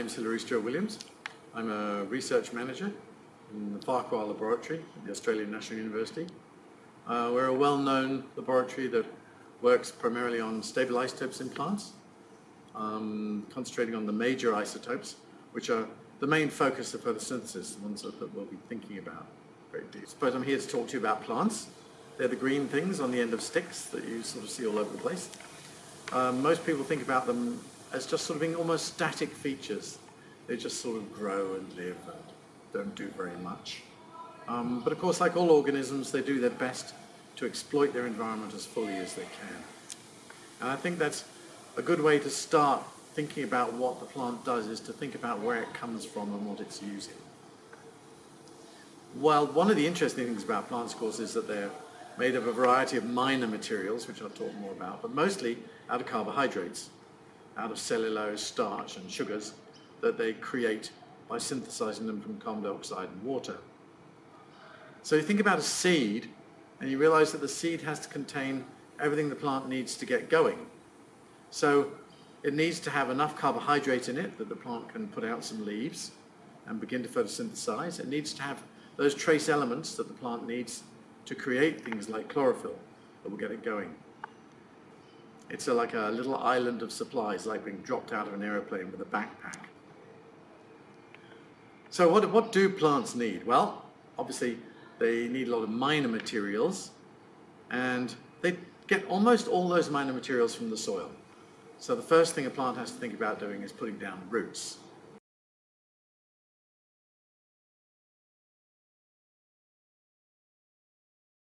name's Hilary Stuart-Williams. I'm a research manager in the Farquhar Laboratory at the Australian National University. Uh, we're a well-known laboratory that works primarily on stable isotopes in plants, um, concentrating on the major isotopes, which are the main focus of photosynthesis, the ones that, we'll be thinking about very deep. Suppose I'm here to talk to you about plants. They're the green things on the end of sticks that you sort of see all over the place. Um, most people think about them as just sort of being almost static features. They just sort of grow and live and don't do very much. Um, but of course, like all organisms, they do their best to exploit their environment as fully as they can. And I think that's a good way to start thinking about what the plant does is to think about where it comes from and what it's using. Well, one of the interesting things about plants, of course, is that they're made of a variety of minor materials, which I'll talk more about, but mostly out of carbohydrates, out of cellulose, starch and sugars that they create by synthesizing them from carbon dioxide and water. So you think about a seed and you realize that the seed has to contain everything the plant needs to get going. So it needs to have enough carbohydrate in it that the plant can put out some leaves and begin to photosynthesize. It needs to have those trace elements that the plant needs to create things like chlorophyll that will get it going. It's a, like a little island of supplies, like being dropped out of an aeroplane with a backpack. So what, what do plants need? Well, obviously they need a lot of minor materials and they get almost all those minor materials from the soil. So the first thing a plant has to think about doing is putting down roots.